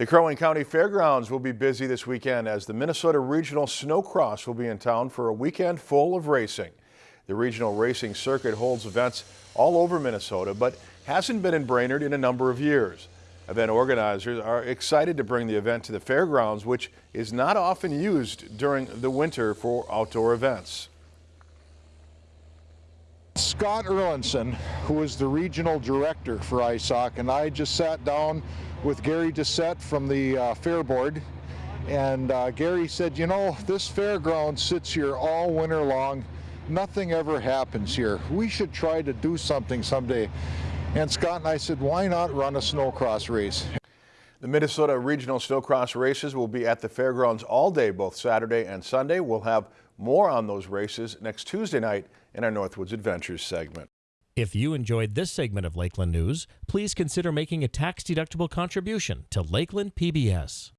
The Crow Wing County Fairgrounds will be busy this weekend as the Minnesota Regional Snowcross will be in town for a weekend full of racing. The regional racing circuit holds events all over Minnesota, but hasn't been in Brainerd in a number of years. Event organizers are excited to bring the event to the fairgrounds, which is not often used during the winter for outdoor events. Scott Erlinson, who is the regional director for ISOC, and I just sat down with Gary Doucette from the uh, Fair Board. And uh, Gary said, you know, this fairground sits here all winter long. Nothing ever happens here. We should try to do something someday. And Scott and I said, why not run a snowcross race? The Minnesota Regional Snowcross races will be at the fairgrounds all day, both Saturday and Sunday. We'll have more on those races next Tuesday night in our Northwoods Adventures segment. If you enjoyed this segment of Lakeland News, please consider making a tax-deductible contribution to Lakeland PBS.